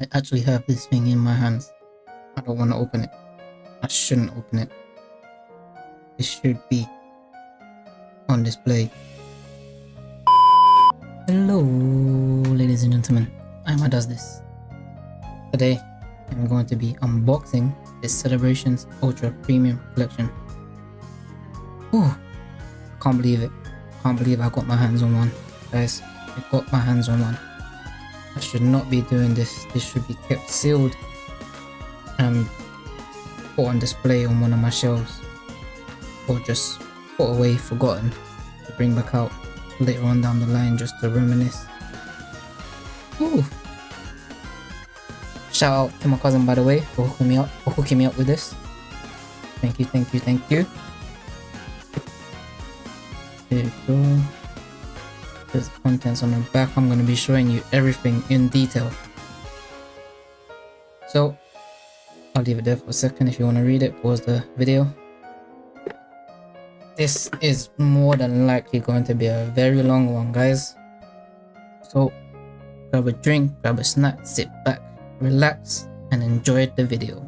I actually have this thing in my hands. I don't want to open it. I shouldn't open it. It should be on display. Hello, ladies and gentlemen. I'm does this. Today, I'm going to be unboxing this Celebrations Ultra Premium Collection. Oh, can't believe it. Can't believe I got my hands on one. Guys, I got my hands on one. I should not be doing this. This should be kept sealed and put on display on one of my shelves or just put away forgotten to bring back out later on down the line just to reminisce. Ooh. Shout out to my cousin by the way for hooking me up for hooking me up with this. Thank you, thank you, thank you. There you go. There's contents on the back. I'm going to be showing you everything in detail. So, I'll leave it there for a second. If you want to read it, pause the video. This is more than likely going to be a very long one, guys. So, grab a drink, grab a snack, sit back, relax, and enjoy the video.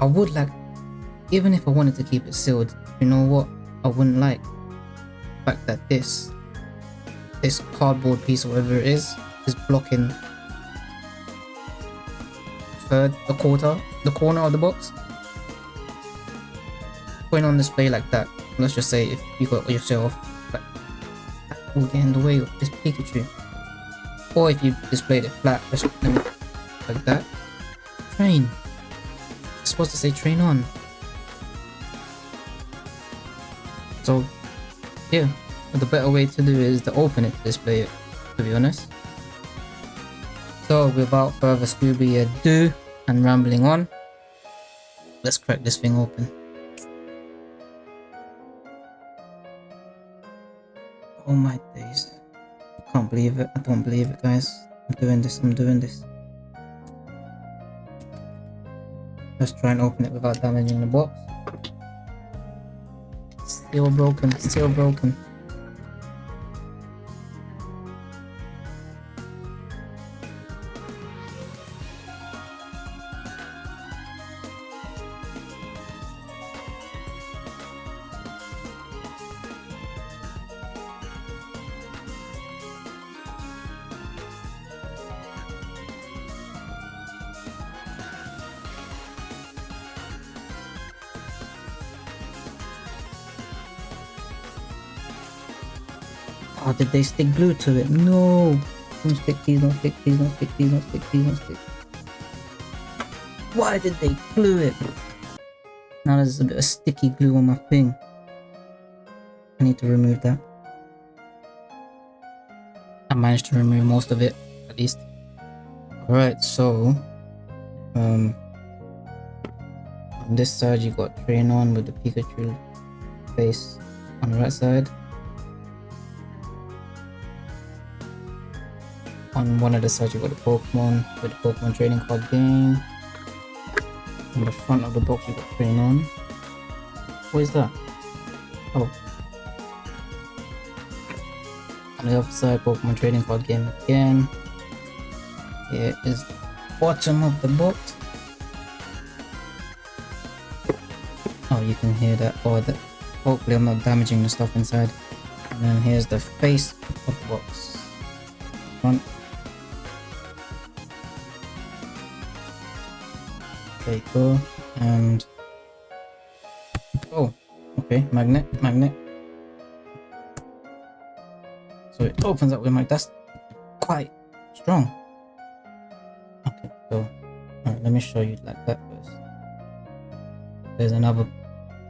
I would like, even if I wanted to keep it sealed, you know what I wouldn't like? Fact that this this cardboard piece or whatever it is is blocking third the quarter the corner of the box. Putting on display like that let's just say if you got yourself like that will get in the way of this Pikachu. Or if you displayed it flat just like that. Train. It's supposed to say train on. So yeah, but the better way to do it is to open it to display it, to be honest. So without further Scooby ado and rambling on, let's crack this thing open. Oh my days. I can't believe it. I don't believe it guys. I'm doing this, I'm doing this. Let's try and open it without damaging the box. Still broken, still broken. Oh, did they stick glue to it? No! Don't stick these, don't stick these, don't stick these, don't stick these, don't stick. Why did they glue it? Now there's a bit of sticky glue on my thing. I need to remove that. I managed to remove most of it, at least. Alright, so... Um... On this side you got Train On with the Pikachu face on the right side. On one of the sides you've got the Pokemon with the Pokemon trading card game. On the front of the box you've got Train On. What is that? Oh. On the other side Pokemon trading card game again. Here is the bottom of the box. Oh you can hear that. Oh that hopefully I'm not damaging the stuff inside. And then here's the face of the box. Front There you go. And oh, okay, magnet, magnet. So it opens up with my that's quite strong. Okay, so let me show you like that first. There's another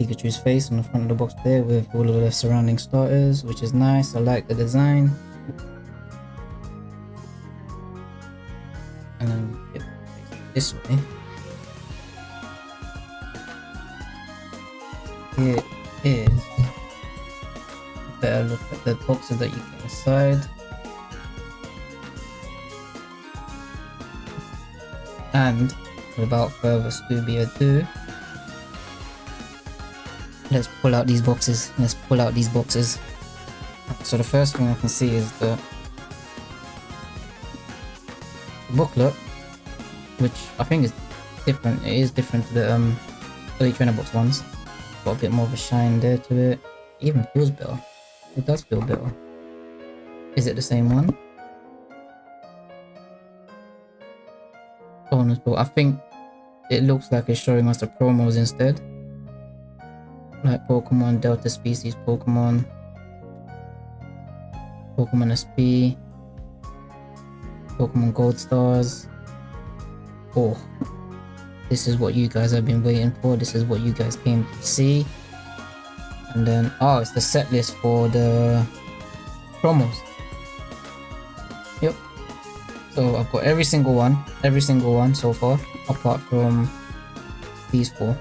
Pikachu's face on the front of the box there with all of the surrounding starters, which is nice. I like the design. And then this way. Here is better look at the boxes that you can inside and without further Scooby ado let's pull out these boxes let's pull out these boxes so the first thing I can see is the booklet, which I think is different. It is different to the um, early trainer box ones. Got a bit more of a shine there to it. even feels better. It does feel better. Is it the same one? Bonus book. I think it looks like it's showing us the promos instead. Like Pokemon Delta Species Pokemon. Pokemon SP. Pokemon Gold Stars. Oh, this is what you guys have been waiting for. This is what you guys came to see. And then, oh, it's the set list for the promos. Yep. So I've got every single one, every single one so far, apart from these four,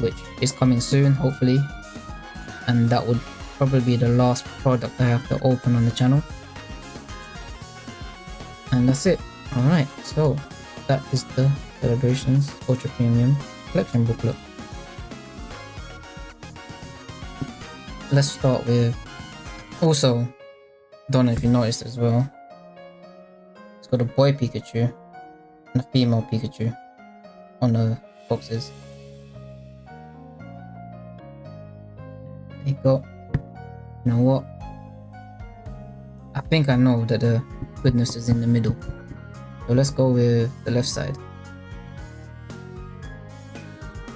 which is coming soon, hopefully. And that would probably be the last product I have to open on the channel. And that's it. Alright, so that is the Celebrations Ultra Premium Collection booklet. Let's start with... Also, don't know if you noticed as well, it's got a boy Pikachu and a female Pikachu on the boxes. There you go. You know what? I think I know that the goodness is in the middle. So let's go with the left side.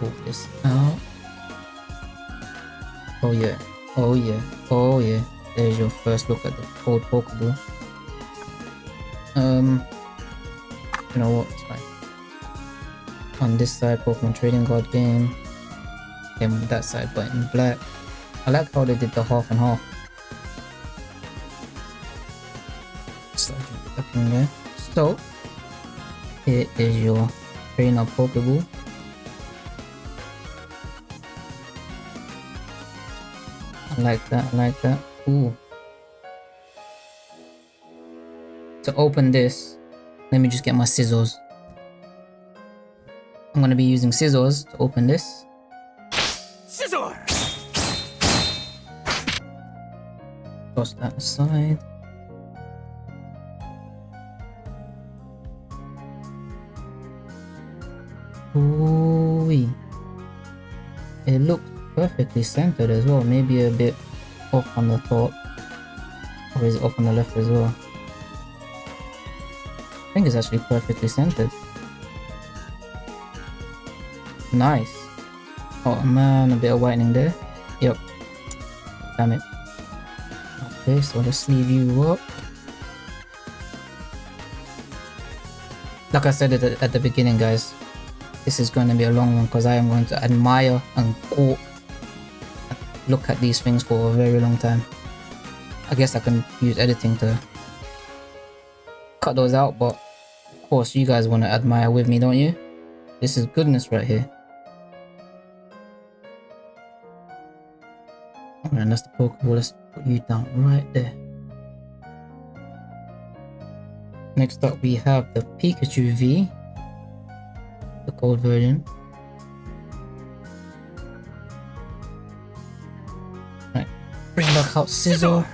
Pull this out. Oh yeah, oh yeah, oh yeah. There's your first look at the old Pokeball. Um, you know what, it's fine. On this side, Pokemon Trading Card Game. Came on that side, but in black. I like how they did the half and half. So, here is your trainer Pokeball. Like that, like that. Ooh. To open this, let me just get my scissors. I'm gonna be using scissors to open this. Scissors! Toss that aside. Ooh, it looks perfectly centered as well. Maybe a bit off on the top, or is it off on the left as well? I think it's actually perfectly centered. Nice. Oh man, a bit of whitening there. Yep. Damn it. Okay, so let's leave you up. Like I said at at the beginning, guys, this is going to be a long one because I am going to admire and court look at these things for a very long time. I guess I can use editing to cut those out, but of course you guys want to admire with me, don't you? This is goodness right here. Alright, that's the Pokeball. Let's put you down right there. Next up, we have the Pikachu V the gold version. Out Sizzle.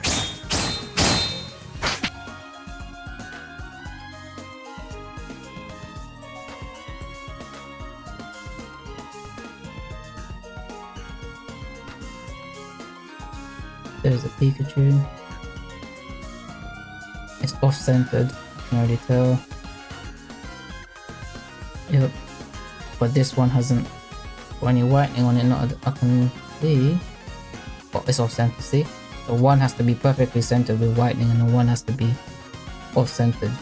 There's a Pikachu. It's off-centered, I can already tell. Yep but this one hasn't got any whitening on it not I can see it's off center see? The one has to be perfectly centered with whitening and the one has to be off centered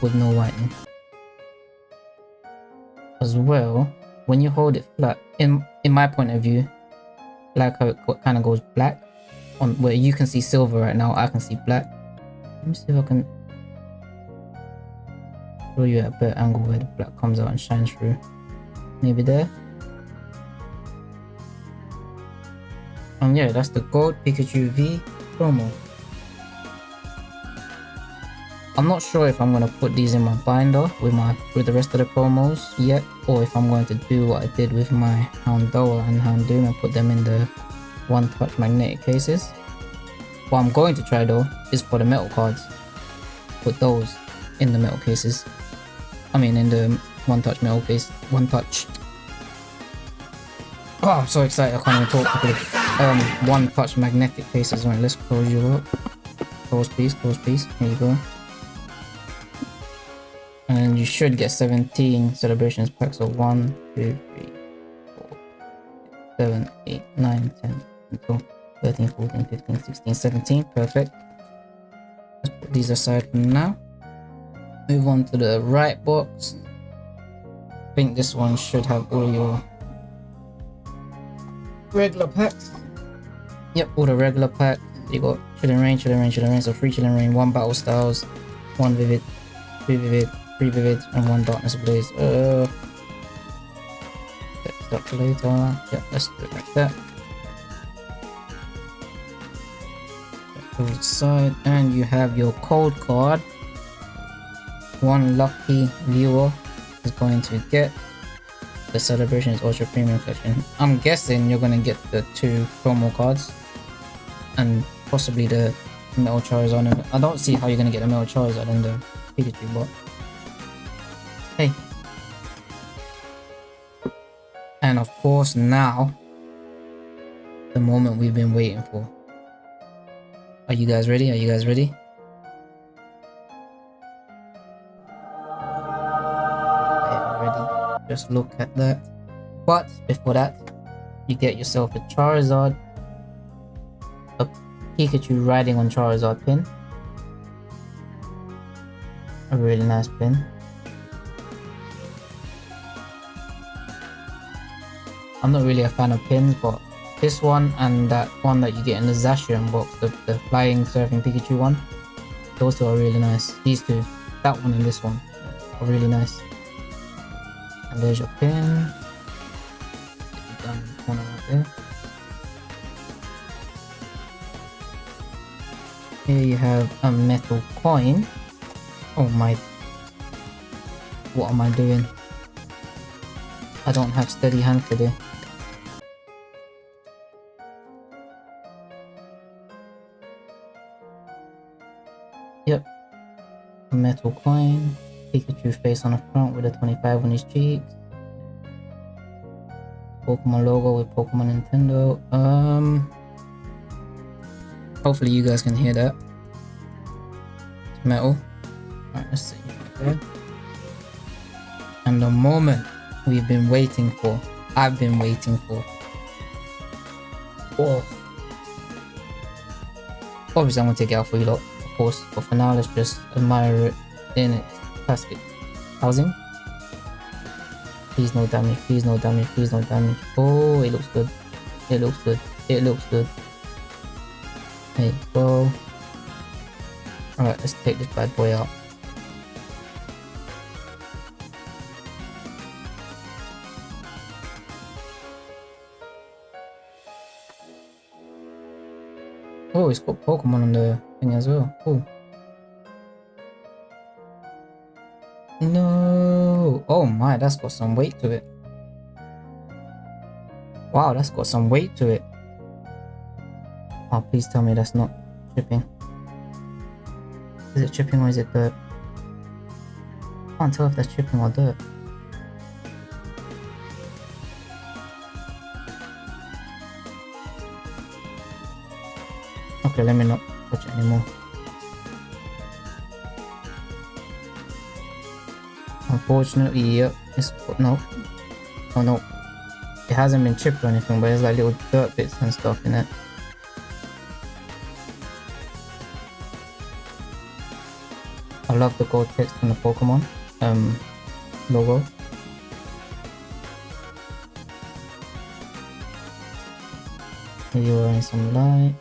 with no whitening. As well when you hold it flat in in my point of view like how it kind of goes black on where you can see silver right now I can see black. Let me see if I can show you at a better angle where the black comes out and shines through. Maybe there and yeah that's the gold pikachu v promo i'm not sure if i'm going to put these in my binder with my with the rest of the promos yet or if i'm going to do what i did with my houndour and houndoom and put them in the one touch magnetic cases what i'm going to try though is for the metal cards put those in the metal cases I mean, in the one touch metal case, one touch. Oh, I'm so excited! I can't even talk properly. Um, one touch magnetic cases. Right, let's close you up. Close, piece, Close, piece. Here you go. And you should get 17 celebrations packs. So 1, 2, 3, 4, 7, 8, 9, 10, 12, 13, 14, 15, 16, 17. Perfect. Let's put these aside for now. Move on to the right box. I think this one should have all your regular packs. Yep, all the regular packs. You got Chilling Reign, Chilling Reign, Chilling Reign. So three Chilling Reign, one Battle Styles, one Vivid, three Vivid, three Vivid, and one Darkness Ablaze. Uh, let's later. Yeah, let's do it like that. side and you have your code card one lucky viewer is going to get the celebrations ultra premium collection i'm guessing you're going to get the two promo cards and possibly the metal charizard i don't see how you're going to get the metal charizard and the pikachu but hey and of course now the moment we've been waiting for are you guys ready? Are you guys ready. Just look at that. But before that, you get yourself a Charizard, a Pikachu riding on Charizard pin. A really nice pin. I'm not really a fan of pins, but this one and that one that you get in the Zacian box, the, the flying surfing Pikachu one. Those two are really nice. These two, that one and this one, are really nice. And there's your pin. One right there. Here you have a metal coin. Oh my. What am I doing? I don't have steady hand today. Yep. A metal coin. Pikachu face on the front with a 25 on his cheeks. Pokemon logo with Pokemon Nintendo. Um. Hopefully you guys can hear that. It's metal. Alright, let's see. And the moment we've been waiting for. I've been waiting for. Oh. Obviously I'm gonna take it out for you lot of course, but for now let's just admire it in its plastic housing. Please no damage, please no damage, please no damage. Oh, it looks good. It looks good. It looks good. Go. Alright, let's take this bad boy out. Oh, it's got Pokemon on the thing as well. Cool. No. Oh my, that's got some weight to it. Wow, that's got some weight to it. Oh, please tell me that's not chipping. Is it chipping or is it dirt? Can't tell if that's chipping or dirt. Okay, let me not touch anymore. Unfortunately, yep, it's oh, no, oh no, it hasn't been chipped or anything, but there's like little dirt bits and stuff in it. Love the gold text on the Pokemon um logo. We're in some light.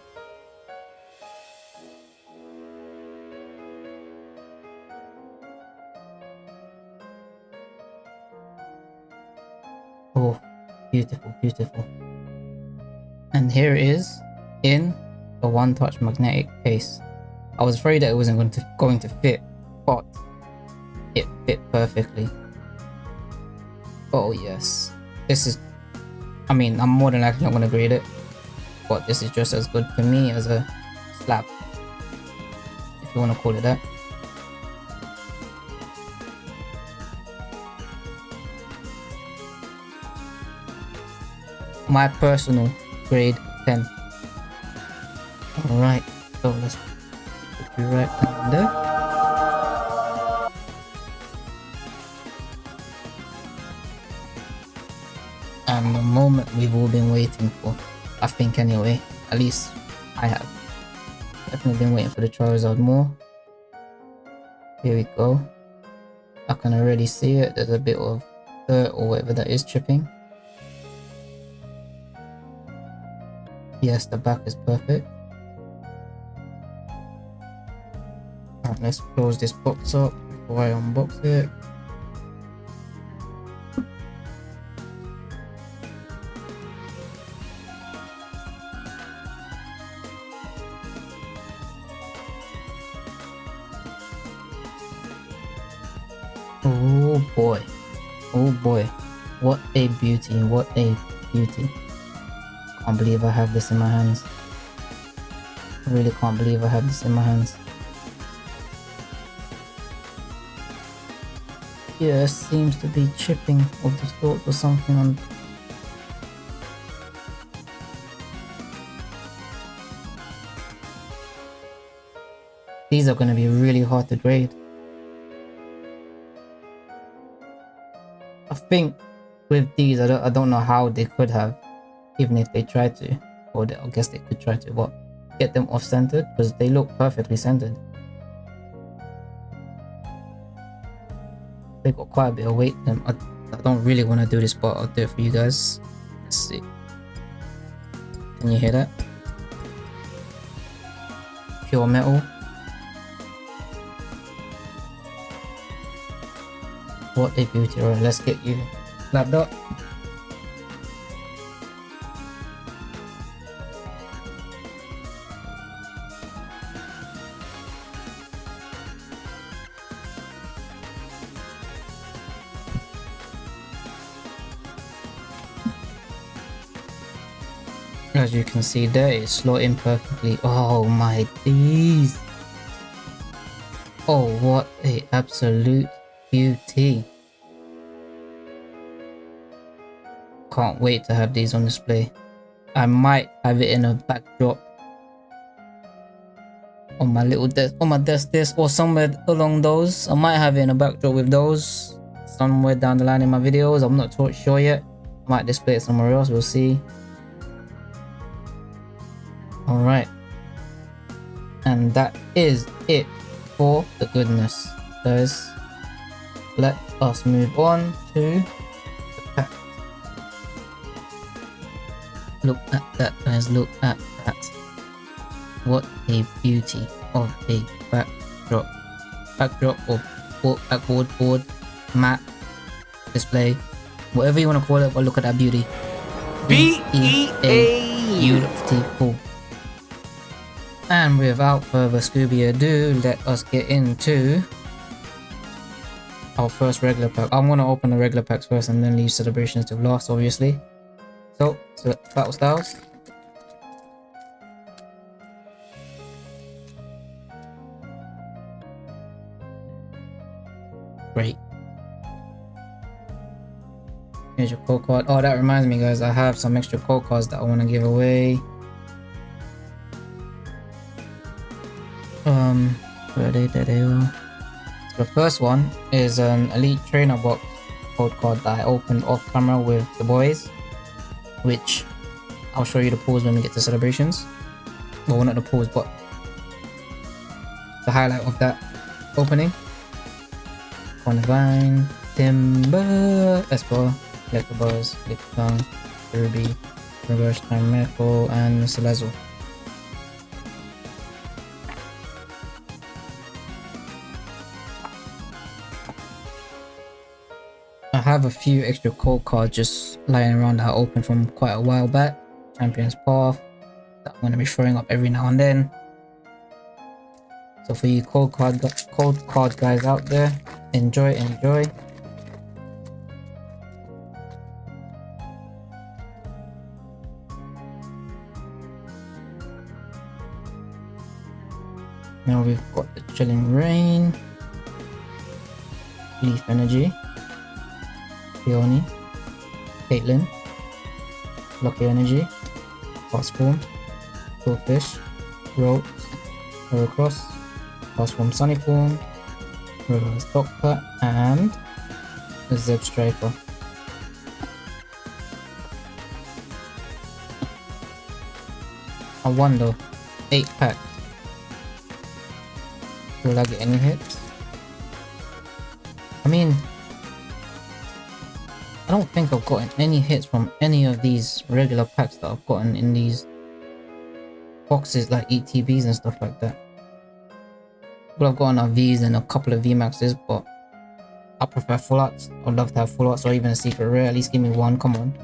Oh, beautiful, beautiful. And here it is in the one touch magnetic case. I was afraid that it wasn't going to going to fit, pot. It fit perfectly. Oh yes. This is... I mean, I'm more than likely not going to grade it. But this is just as good for me as a slab. If you want to call it that. my personal grade 10. Alright, so let's put you right under. The moment we've all been waiting for, I think anyway, at least I have. Definitely been waiting for the Charizard more. Here we go. I can already see it, there's a bit of dirt or whatever that is chipping. Yes, the back is perfect. Right, let's close this box up before I unbox it. Oh boy. Oh boy. What a beauty. What a beauty can't believe I have this in my hands. I really can't believe I have this in my hands. Yeah, seems to be chipping of the sort or something on These are going to be really hard to grade. Think with these, I don't, I don't know how they could have even if they tried to or they, I guess they could try to what get them off centered because they look perfectly centered. They got quite a bit of weight them I, I don't really want to do this but I'll do it for you guys. Let's see. Can you hear that? Pure metal what a beauty right let's get you lapped up As you can see there, it's slotting perfectly. Oh my days. Oh, what a absolute beauty. Can't wait to have these on display. I might have it in a backdrop on my little desk, on my desk this or somewhere along those. I might have it in a backdrop with those somewhere down the line in my videos. I'm not sure yet. I might display it somewhere else. We'll see. Alright. And that is it for the goodness. Guys, let us move on to. Look at that, guys. Look at that. What a beauty of a backdrop. Backdrop or backboard, board, mat, display, whatever you want to call it, but look at that beauty. B A beautiful. And without further Scooby ado, let us get into our first regular pack. I'm gonna open the regular packs first and then leave celebrations to last, obviously. So, so battle styles. Great. Here's your code card. Oh, that reminds me, guys. I have some extra code cards that I want to give away. um where they there they are the first one is an elite trainer box code card that i opened off camera with the boys which i'll show you the pause when we get to celebrations well not the pause but the highlight of that opening Convine, Timber, Esper, Electabuzz, Lickitung, Ruby, Reverse Time Miracle, and Celezo. Have a few extra code cards just lying around that I opened from quite a while back. Champion's Path that I'm going to be throwing up every now and then. So for you cold card code card guys out there, enjoy, enjoy. Now we've got the Chilling Reign, Leaf Energy, Peony, Caitlyn, Lucky Energy, Transform, Goldfish, Roach, Heracross, Castform Sunny Form, Doctor, and Zebstrika. I wonder, 8 packs. Will I get any hits? Don't think I've gotten any hits from any of these regular packs that I've gotten in these boxes like ETBs and stuff like that. Well, I've gotten a V's and a couple of VMAXs, but I prefer full arts. I'd love to have full arts or even a secret rare. At least give me one, come on.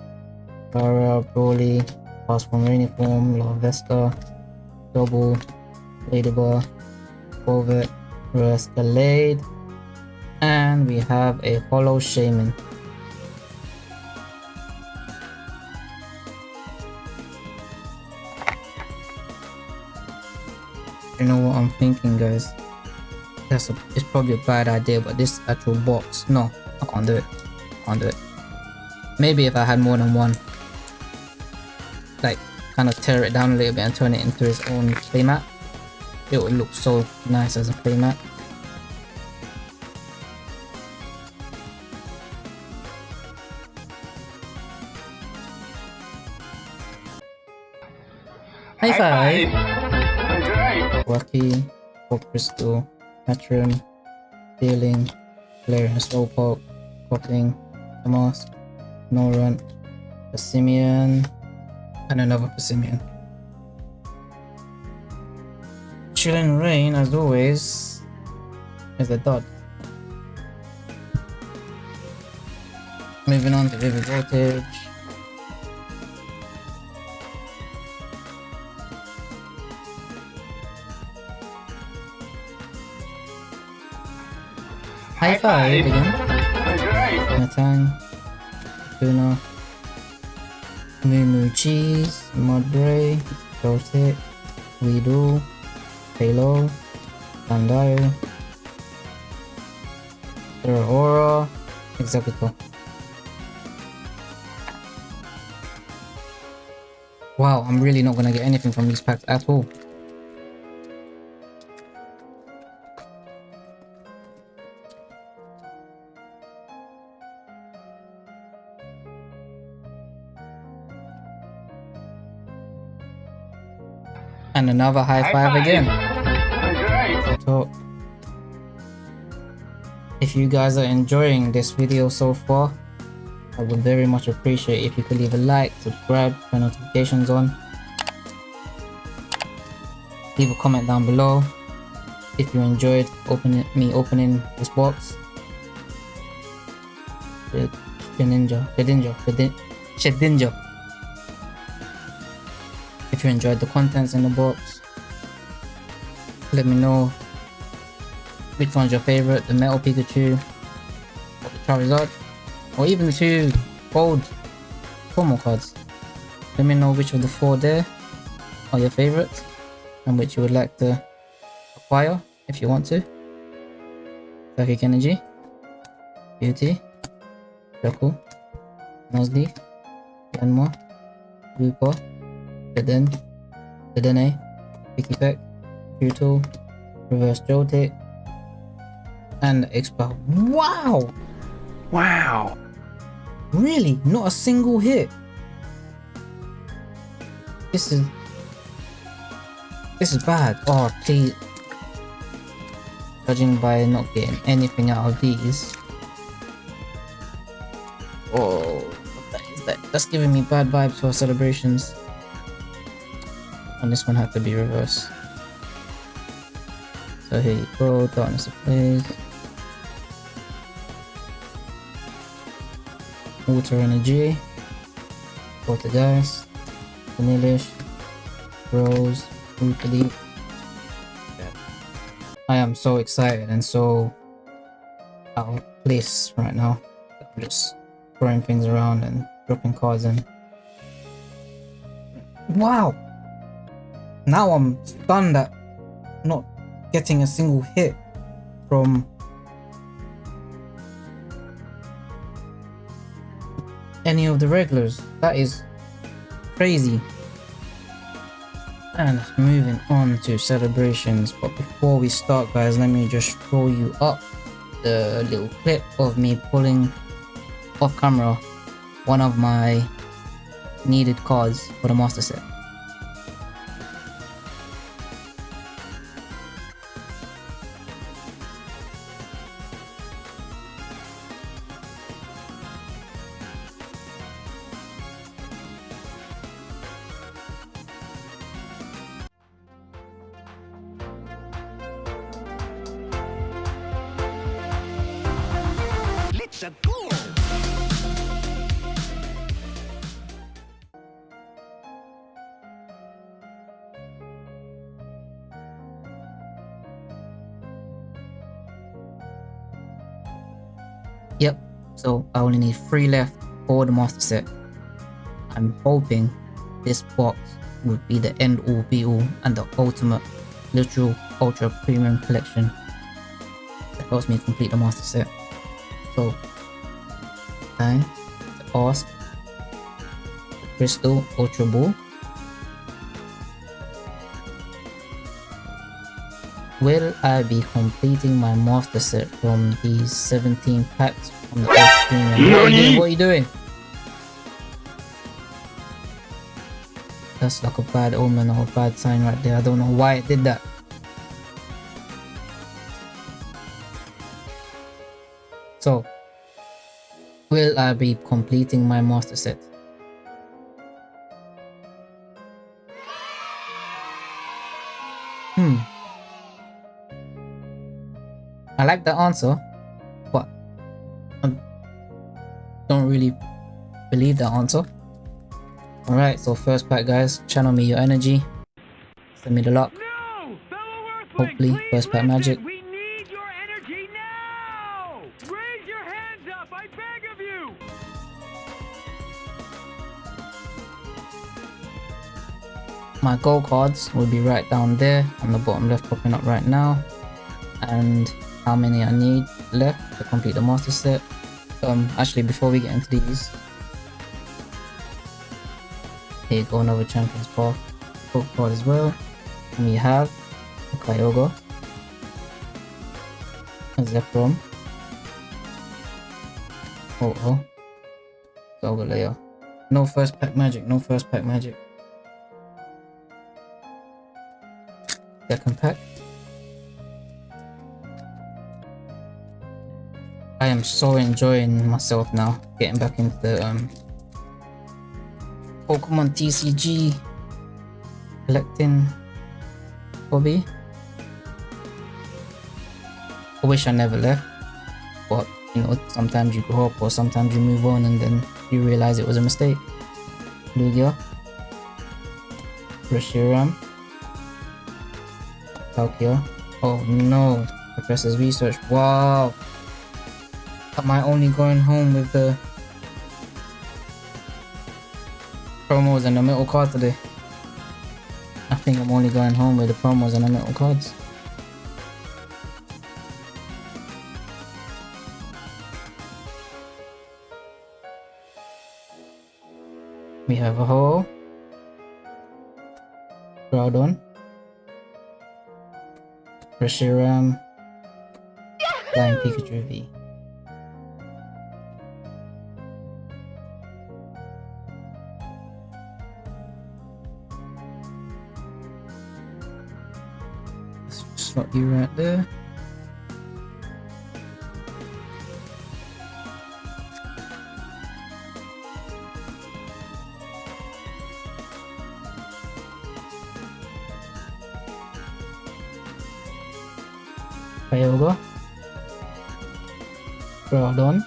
Gara, Broly, Castform Rainy Form, Larvesta, Double, Ladybug, Corvette, Escalade, and we have a Hollow Shaman. You know what I'm thinking guys? That's a, it's probably a bad idea but this actual box, no, I can't do it. I Can't do it. Maybe if I had more than one. Like kind of tear it down a little bit and turn it into its own playmat. It would look so nice as a playmat. High five! Rocky, Pop Crystal, Metron, Dealing, Galarian Slowpoke, Cockling, Tomas, Snorunt, Passimian, and another Passimian. Chilling Reign, as always, is a dot. Moving on to Vivid Voltage. High five again. Matang, Tuna, Moo Moo Cheese, Mudbray, Joltik, Weedle, Halo, Bandile, Aura, Executor. Wow, I'm really not gonna get anything from these packs at all. Another high, High five, five. again. So, if you guys are enjoying this video so far, I would very much appreciate if you could leave a like, subscribe, turn notifications on. Leave a comment down below if you enjoyed opening me opening this box. Shedinja, Shedinja, Shedin- Shedinja. If you enjoyed the contents in the box, let me know which one's your favorite, the Metal Pikachu, Charizard, or even the two gold promo cards. Let me know which of the four there are your favorites and which you would like to acquire if you want to. Psychic Energy, Beauty, Joku, Nuzleaf, Yanma, Lupa, Shedden, Shedene, Pikipek, Brutal, Reverse Joltik, and Expel. Wow! Wow. Really? Not a single hit? This is... This is bad. Oh, please. Judging by not getting anything out of these. Oh, that is that? That's giving me bad vibes for celebrations. And this one had to be reversed. So here you go, Darkness Ablaze. Water Energy, Poltergeist, Vanillish, Rose, Rootley. I am so excited and so out of place right now. I'm just throwing things around and dropping cards in. Wow! Now I'm stunned at not getting a single hit from any of the regulars. That is crazy. And moving on to celebrations, but before we start guys, let me just throw you up the little clip of me pulling off camera one of my needed cards for the master set. Three left for the master set. I'm hoping this box would be the end all be all and the ultimate literal ultra premium collection that helps me complete the master set. So, time to ask Crystal Ultra Ball. Will I be completing my master set from these 17 packs from the first premium? What are you doing? What are you doing? That's like a bad omen or a bad sign right there. I don't know why it did that. So, will I be completing my master set? I like the answer, but I don't really believe the answer. Alright, so first pack guys, channel me your energy. Send me the luck. No! Hopefully, please first pack listen. magic. We need your energy now! Raise your hands up, I beg of you! My gold cards will be right down there on the bottom left popping up right now. And how many I need left to complete the master set. Um, actually before we get into these, here you go another Champions Path gold card as well. And we have a Kyogre, a Zekrom, oh oh, Solgaleo. No first pack magic, no first pack magic. Second pack. I am so enjoying myself now, getting back into the um, Pokemon TCG collecting hobby. I wish I never left, but you know, sometimes you grow up or sometimes you move on and then you realize it was a mistake. Lugia, Reshiram, Palkia. Oh no, Professor's Research. Wow. Am I only going home with the promos and the metal cards today? I think I'm only going home with the promos and the metal cards. We have a hole. Groudon. Reshiram. Um, Flying Pikachu V. Slot you right there. Kyogre. Groudon.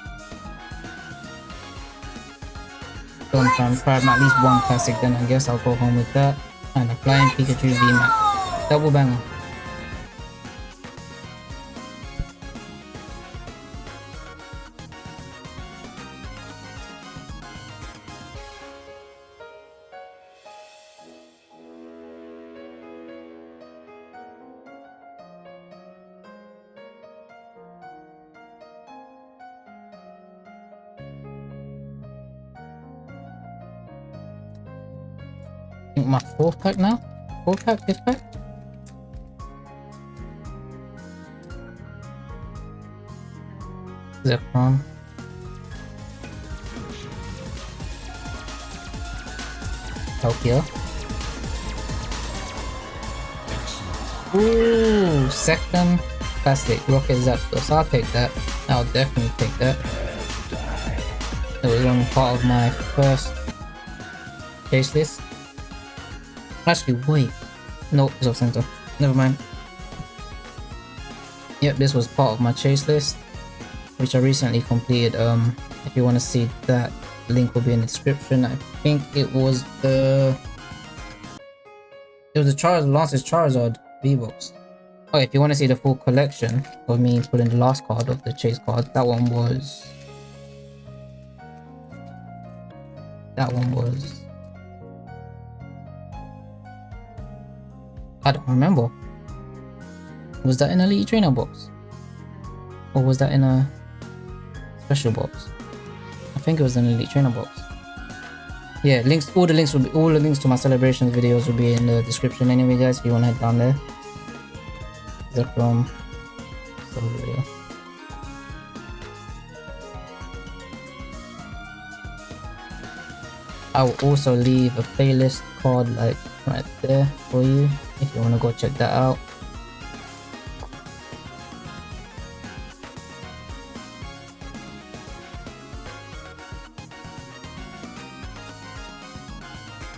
Don't try and grab at least one classic then I guess I'll go home with that. And a flying Pikachu VMAX. Double banger. Fourth pack now? Fourth pack, fifth pack? Zekrom. Tokyo. Ooh, second classic Rocket Zapdos. I'll take that. I'll definitely take that. It was only part of my first chase list. Actually, wait. No, it's off center. Never mind. Yep, this was part of my chase list, which I recently completed. Um, if you want to see that, link will be in the description. I think it was the it was the Charizard Lance's Charizard V-Box. Oh, if you want to see the full collection of me putting the last card of the chase card, that one was that one was I don't remember. Was that in a Elite Trainer box? Or was that in a special box? I think it was in an Elite Trainer box. Yeah, links all the links will be all the links to my celebrations videos will be in the description anyway guys if you wanna head down there. Video. I will also leave a playlist card like right there for you if you want to go check that out.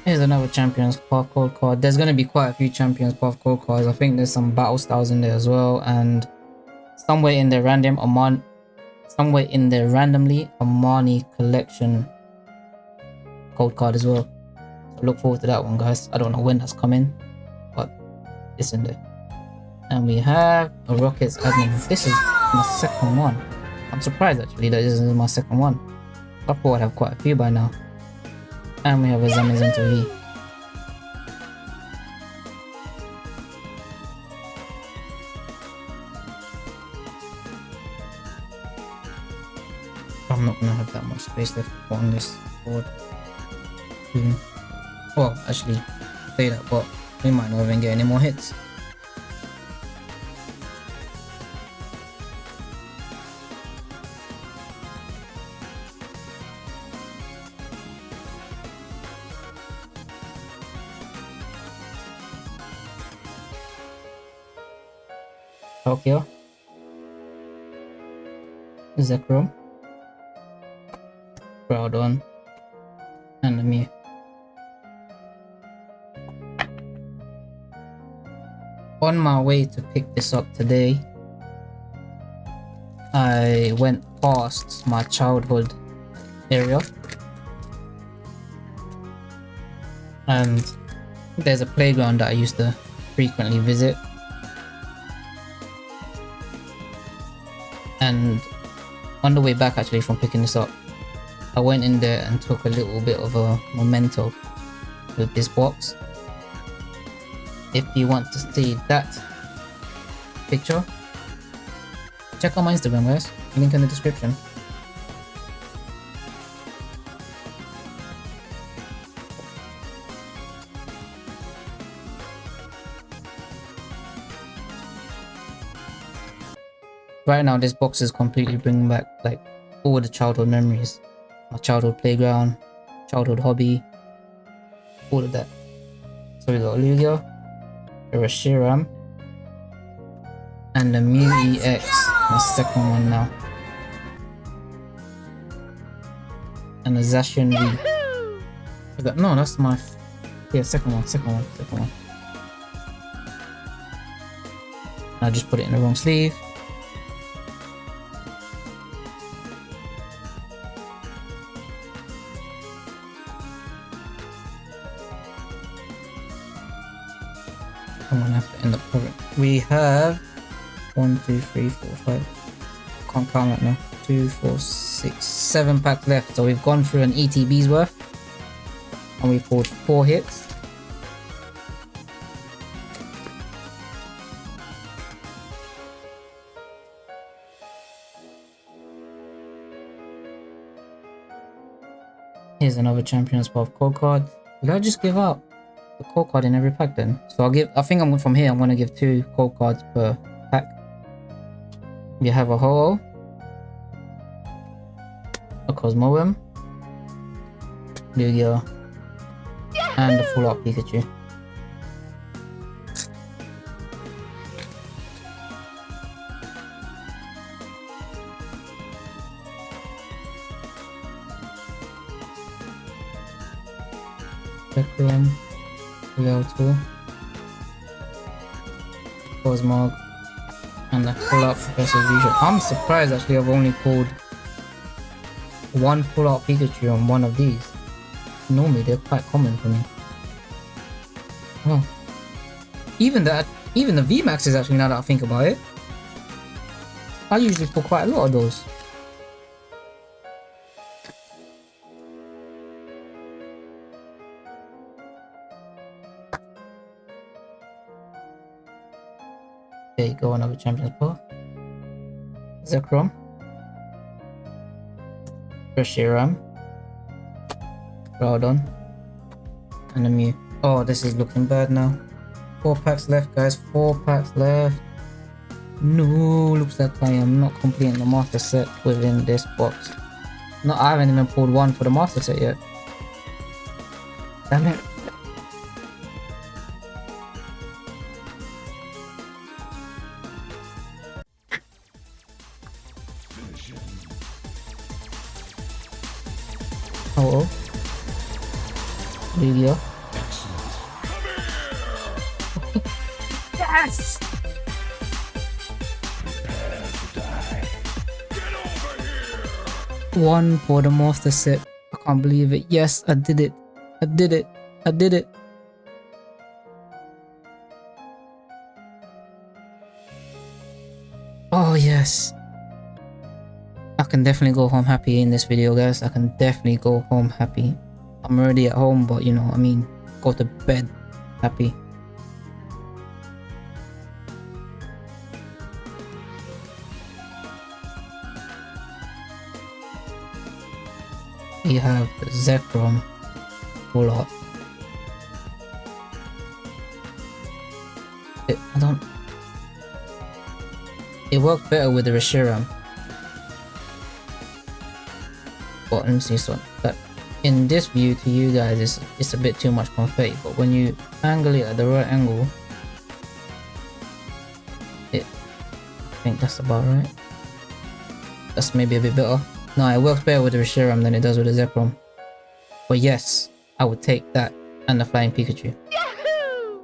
Here's another Champions Code card. There's going to be quite a few Champions Code cards. I think there's some battle styles in there as well. And somewhere in the random Amon somewhere in the randomly Amani collection code card as well. So look forward to that one guys. I don't know when that's coming, in there. And we have a Rockets admin. This is my second one. I'm surprised actually that this is my second one. I thought I'd have quite a few by now. And we have a Zamazenta V. I'm not gonna have that much space left on this board. Mm. Well, actually, say that, but we might not even get any more hits. Tokyo. Oh. Zekrom. Groudon. And Mew. On my way to pick this up today, I went past my childhood area. And there's a playground that I used to frequently visit. And on the way back actually from picking this up, I went in there and took a little bit of a memento with this box. If you want to see that picture, check out my Instagram guys, link in the description. Right now this box is completely bringing back like all the childhood memories. My childhood playground, childhood hobby, all of that. So we got Lugia, Reshiram, and the Mew EX, my second one now. And the Zacian V. Is that, no, that's my, yeah, second one, second one, second one. I just put it in the wrong sleeve. We have one, two, three, four, five. Can't count right now. Two, four, six, seven packs left. So we've gone through an ETB's worth, and we've pulled four hits. Here's another Champions Path code card. Did I just give up? The code card in every pack then. So I'll give, I think I'm from here, I'm gonna give two code cards per pack. You have a Ho-Oh, a Cosmoem, Lugia, and a full art Pikachu. Pull up Professor Vision. I'm surprised actually I've only pulled one pull out Pikachu on one of these. Normally they're quite common for me. Oh. Even that even the VMAX is actually now that I think about it. I usually pull quite a lot of those. There you go, another Champions Path. Zekrom. Reshiram. Groudon. And a Mew. Oh, this is looking bad now. Four packs left, guys. Four packs left. No, looks like I am not completing the master set within this box. No, I haven't even pulled one for the master set yet. Damn it. One for the set. I can't believe it. Yes, I did it. I did it. I did it. Oh, yes. I can definitely go home happy in this video, guys. I can definitely go home happy. I'm already at home, but you know, I mean, go to bed happy. You have the full art. It, I don't. It worked better with the Reshiram. But let me see this one. But in this view to you guys, it's, it's a bit too much confetti. But when you angle it at the right angle, it. I think that's about right. That's maybe a bit better. No, it works better with the Reshiram than it does with the Zekrom. But yes, I would take that and the Flying Pikachu. Yahoo!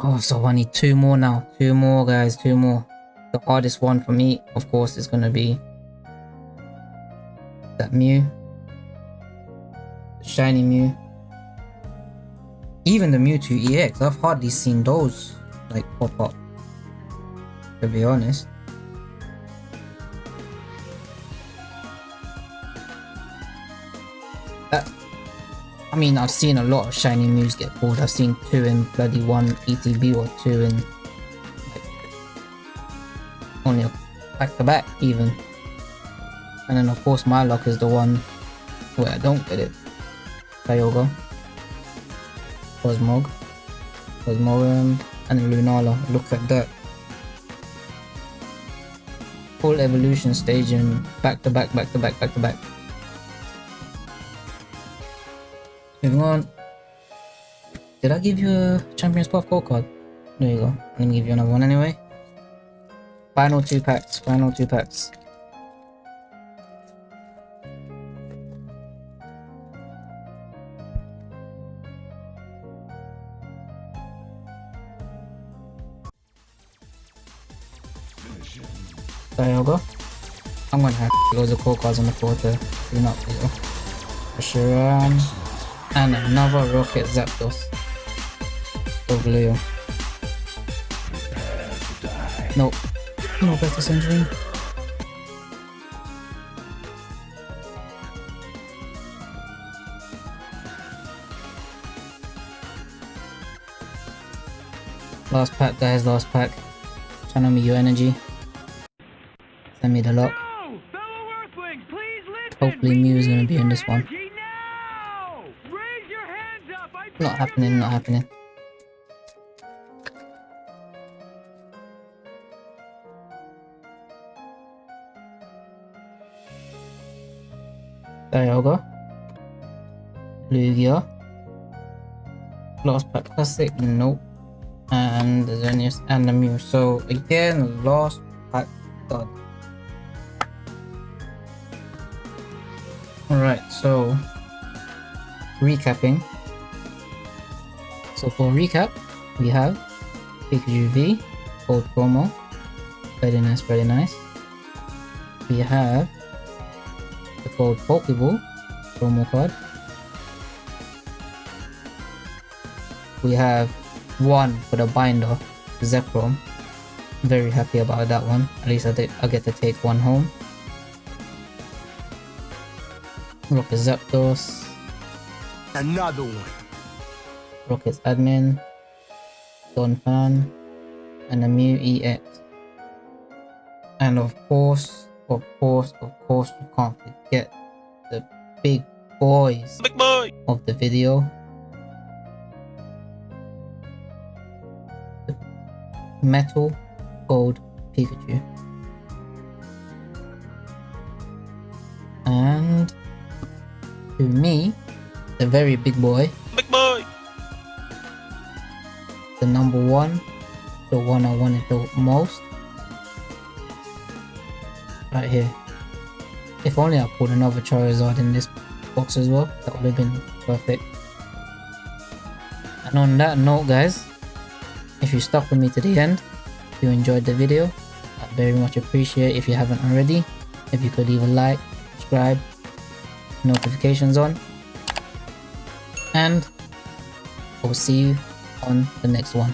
Oh, so I need two more now. Two more, guys. Two more. The hardest one for me, of course, is going to be that Mew. The shiny Mew. Even the Mewtwo EX, I've hardly seen those like pop up. To be honest. I mean, I've seen a lot of shiny Mews get pulled. I've seen two in bloody one ETB or two in like, only back to back even. And then of course my luck is the one where I don't get it. Kyogre, Cosmog, Cosmoem, and Lunala. Look at that. Full evolution stage and back to back, back to back, back to back. Moving on. Did I give you a Champions Path Gold card? There you go. Let me give you another one anyway. Final two packs. Final two packs. Kyogre. I'm gonna have loads of core cards on the floor to clean up here. Reshiram. Um, And another Rocket Zapdos. Ovleo. Nope. No better century. Last pack guys, last pack. Channel me your energy. Send me the lock. No! Fellow Earthlings, please listen! Hopefully Mew is gonna be in this one. Not happening, not happening. Dialga. Lugia. Lost Pack Classic, nope. And the Xerneas and the Mew. So again, Lost Pack God. Alright, so recapping. So for recap, we have Pikachu V, Gold promo. Very nice, very nice. We have the Gold Pokeball promo card. We have one for the binder, Zekrom. Very happy about that one. At least I, did, I get to take one home. Rocket Zapdos, Another one. Rocket's admin, Donphan, and a Mew EX. And of course, of course, of course, you can't forget the big boys Big boy. of the video. The Metal Gold Pikachu. And to me, the very Big boy. The number one, the one I wanted the most. Right here. If only I put another Charizard in this box as well, that would have been perfect. And on that note guys, if you stuck with me to the end, if you enjoyed the video, I'd very much appreciate if you haven't already, if you could leave a like, subscribe, notifications on, and I will see you on the next one.